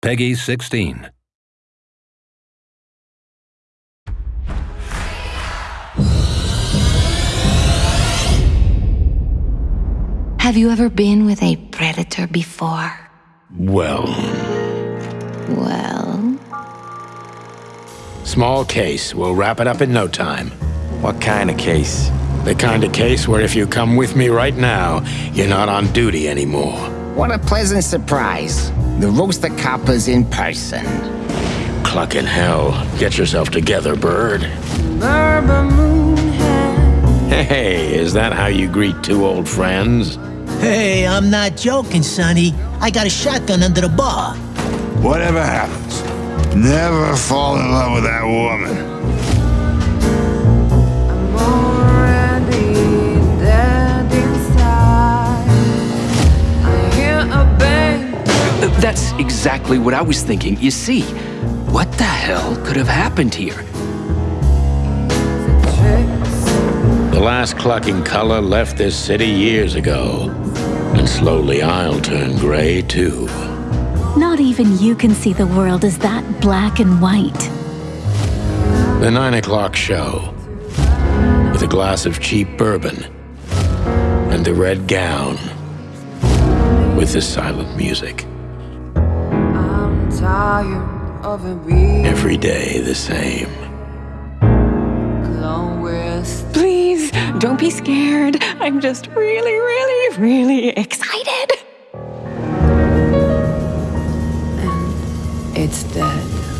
Peggy 16. Have you ever been with a predator before? Well, Well, small case. We'll wrap it up in no time. What kind of case? The kind of case where if you come with me right now, you're not on duty anymore. What a pleasant surprise. The roaster copper's in person. Cluck in hell. Get yourself together, bird. Hey, is that how you greet two old friends? Hey, I'm not joking, Sonny. I got a shotgun under the bar. Whatever happens, never fall in love with that woman. That's exactly what I was thinking. You see, what the hell could have happened here? The last clucking color left this city years ago. And slowly I'll turn gray too. Not even you can see the world as that black and white. The nine o'clock show. With a glass of cheap bourbon. And the red gown. With the silent music. Every day the same. Please, don't be scared. I'm just really, really, really excited. And it's dead.